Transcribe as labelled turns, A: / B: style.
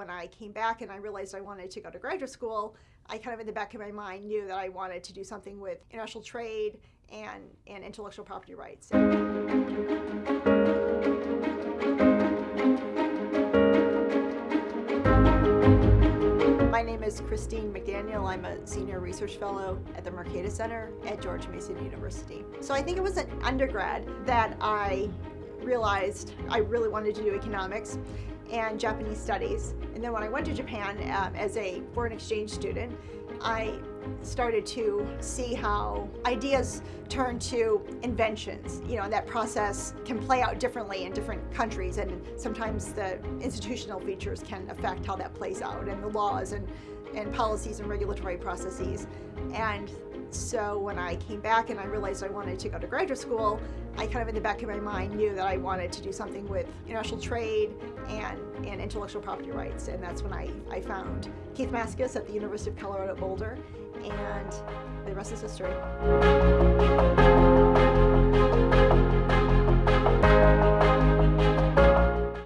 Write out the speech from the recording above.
A: when I came back and I realized I wanted to go to graduate school, I kind of in the back of my mind knew that I wanted to do something with international trade and, and intellectual property rights. My name is Christine McDaniel. I'm a senior research fellow at the Mercatus Center at George Mason University. So I think it was an undergrad that I realized I really wanted to do economics and Japanese studies. And then when I went to Japan um, as a foreign exchange student, I started to see how ideas turn to inventions, you know, and that process can play out differently in different countries and sometimes the institutional features can affect how that plays out and the laws and, and policies and regulatory processes. And so when I came back and I realized I wanted to go to graduate school, I kind of in the back of my mind knew that I wanted to do something with international trade and, and intellectual property rights. And that's when I, I found Keith Maskus at the University of Colorado Boulder and the rest is history.